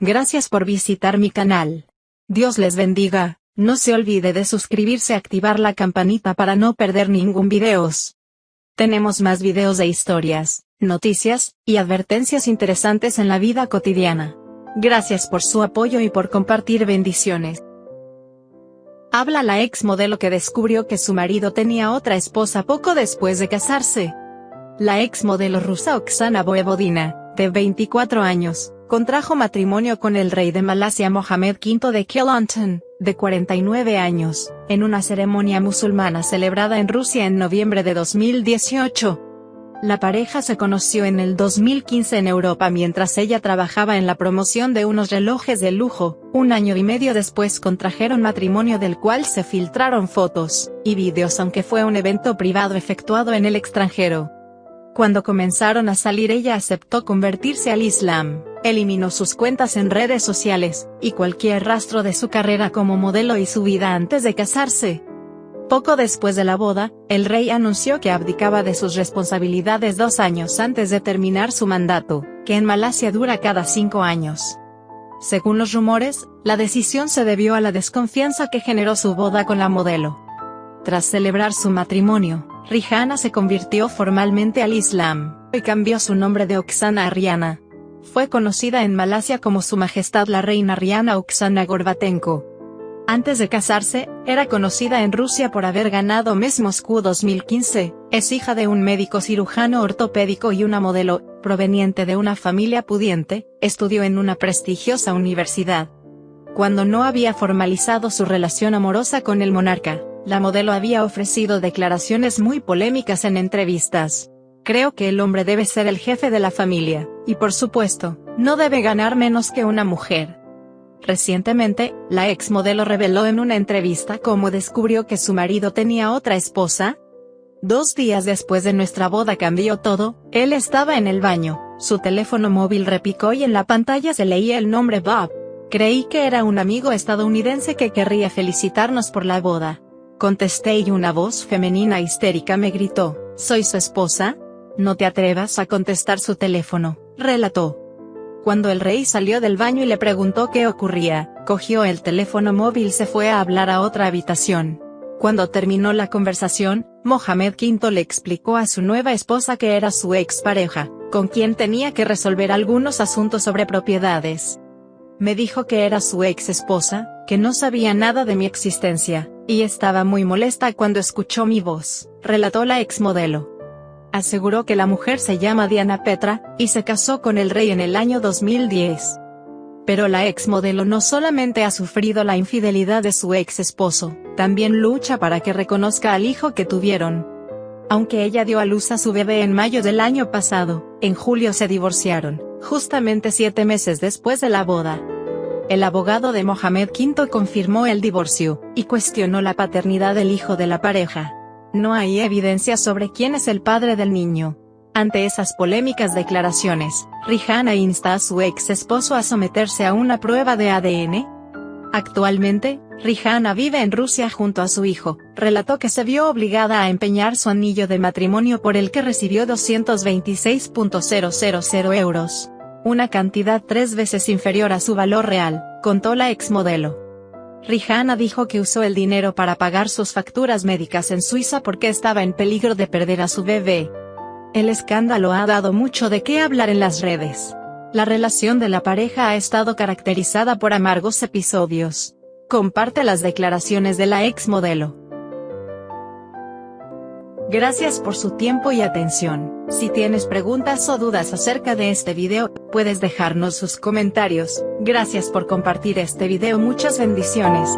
Gracias por visitar mi canal. Dios les bendiga, no se olvide de suscribirse y activar la campanita para no perder ningún videos. Tenemos más videos de historias, noticias, y advertencias interesantes en la vida cotidiana. Gracias por su apoyo y por compartir bendiciones. Habla la ex modelo que descubrió que su marido tenía otra esposa poco después de casarse. La ex modelo rusa Oksana Voevodina, de 24 años, contrajo matrimonio con el rey de Malasia Mohammed V de Kelantan, de 49 años, en una ceremonia musulmana celebrada en Rusia en noviembre de 2018. La pareja se conoció en el 2015 en Europa mientras ella trabajaba en la promoción de unos relojes de lujo, un año y medio después contrajeron matrimonio del cual se filtraron fotos y vídeos aunque fue un evento privado efectuado en el extranjero. Cuando comenzaron a salir ella aceptó convertirse al Islam, eliminó sus cuentas en redes sociales, y cualquier rastro de su carrera como modelo y su vida antes de casarse. Poco después de la boda, el rey anunció que abdicaba de sus responsabilidades dos años antes de terminar su mandato, que en Malasia dura cada cinco años. Según los rumores, la decisión se debió a la desconfianza que generó su boda con la modelo. Tras celebrar su matrimonio, Rihanna se convirtió formalmente al Islam, y cambió su nombre de Oksana a. Fue conocida en Malasia como Su Majestad la Reina Rihanna Oksana Gorbatenko. Antes de casarse, era conocida en Rusia por haber ganado Miss Moscú 2015, es hija de un médico cirujano ortopédico y una modelo, proveniente de una familia pudiente, estudió en una prestigiosa universidad. Cuando no había formalizado su relación amorosa con el monarca, la modelo había ofrecido declaraciones muy polémicas en entrevistas. Creo que el hombre debe ser el jefe de la familia, y por supuesto, no debe ganar menos que una mujer. Recientemente, la ex modelo reveló en una entrevista cómo descubrió que su marido tenía otra esposa. Dos días después de nuestra boda cambió todo, él estaba en el baño, su teléfono móvil repicó y en la pantalla se leía el nombre Bob. Creí que era un amigo estadounidense que querría felicitarnos por la boda. Contesté y una voz femenina histérica me gritó, ¿soy su esposa? No te atrevas a contestar su teléfono, relató. Cuando el rey salió del baño y le preguntó qué ocurría, cogió el teléfono móvil y se fue a hablar a otra habitación. Cuando terminó la conversación, Mohamed V le explicó a su nueva esposa que era su expareja, con quien tenía que resolver algunos asuntos sobre propiedades. Me dijo que era su ex esposa, que no sabía nada de mi existencia, y estaba muy molesta cuando escuchó mi voz, relató la ex modelo aseguró que la mujer se llama Diana Petra, y se casó con el rey en el año 2010. Pero la ex modelo no solamente ha sufrido la infidelidad de su ex esposo, también lucha para que reconozca al hijo que tuvieron. Aunque ella dio a luz a su bebé en mayo del año pasado, en julio se divorciaron, justamente siete meses después de la boda. El abogado de Mohamed V confirmó el divorcio, y cuestionó la paternidad del hijo de la pareja. No hay evidencia sobre quién es el padre del niño. Ante esas polémicas declaraciones, Rihanna insta a su ex esposo a someterse a una prueba de ADN. Actualmente, Rihanna vive en Rusia junto a su hijo, relató que se vio obligada a empeñar su anillo de matrimonio por el que recibió 226.000 euros. Una cantidad tres veces inferior a su valor real, contó la ex modelo. Rihanna dijo que usó el dinero para pagar sus facturas médicas en Suiza porque estaba en peligro de perder a su bebé. El escándalo ha dado mucho de qué hablar en las redes. La relación de la pareja ha estado caracterizada por amargos episodios. Comparte las declaraciones de la ex modelo. Gracias por su tiempo y atención. Si tienes preguntas o dudas acerca de este video, puedes dejarnos sus comentarios. Gracias por compartir este video muchas bendiciones.